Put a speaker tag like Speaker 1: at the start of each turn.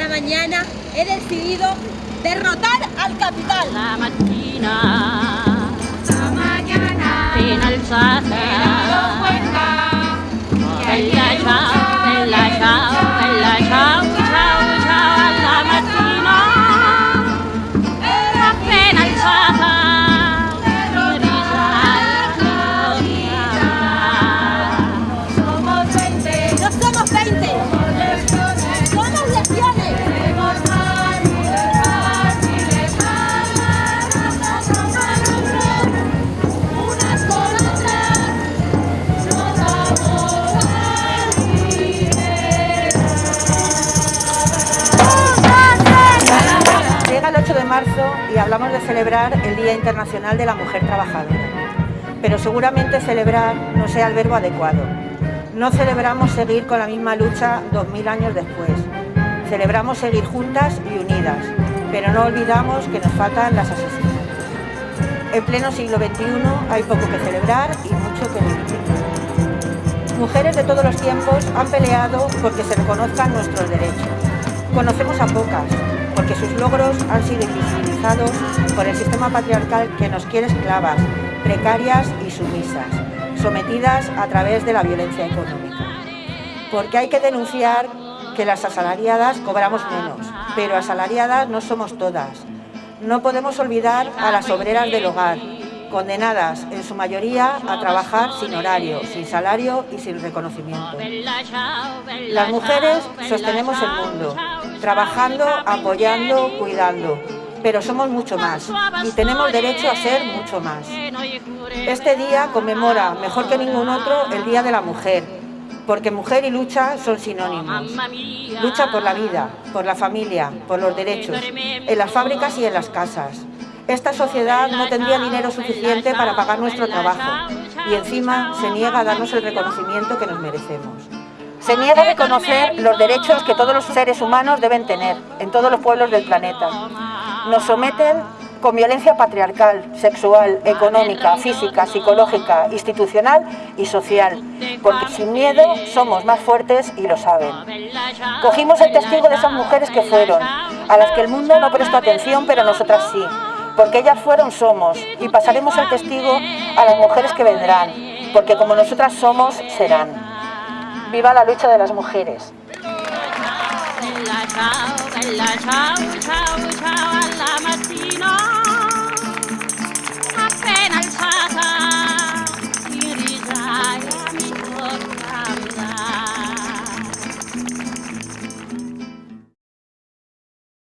Speaker 1: esta mañana
Speaker 2: he decidido derrotar
Speaker 3: al capital. La máquina. Marzo y hablamos de celebrar el Día Internacional de la Mujer Trabajadora. Pero seguramente celebrar no sea el verbo adecuado. No celebramos seguir con la misma lucha 2000 años después. Celebramos seguir juntas y unidas, pero no olvidamos que nos faltan las asesinas. En pleno siglo XXI hay poco que celebrar y mucho que vivir. Mujeres de todos los tiempos han peleado porque se reconozcan nuestros derechos. Conocemos a pocas, porque sus logros han sido invisibilizados por el sistema patriarcal que nos quiere esclavas, precarias y sumisas, sometidas a través de la violencia económica. Porque hay que denunciar que las asalariadas cobramos menos, pero asalariadas no somos todas. No podemos olvidar a las obreras del hogar, condenadas en su mayoría a trabajar sin horario, sin salario y sin reconocimiento. Las mujeres sostenemos el mundo, trabajando, apoyando, cuidando, pero somos mucho más y tenemos derecho a ser mucho más. Este día conmemora, mejor que ningún otro, el Día de la Mujer, porque mujer y lucha son sinónimos. Lucha por la vida, por la familia, por los derechos, en las fábricas y en las casas. Esta sociedad no tendría dinero suficiente para pagar nuestro trabajo y encima se niega a darnos el reconocimiento que nos merecemos. Se niega a reconocer los derechos que todos los seres humanos deben tener en todos los pueblos del planeta. Nos someten con violencia patriarcal, sexual, económica, física, psicológica, institucional y social, porque sin miedo somos más fuertes y lo saben. Cogimos el testigo de esas mujeres que fueron, a las que el mundo no prestó atención, pero nosotras sí, porque ellas fueron somos y pasaremos el testigo a las mujeres que vendrán, porque como nosotras somos, serán. Viva la lucha de las mujeres.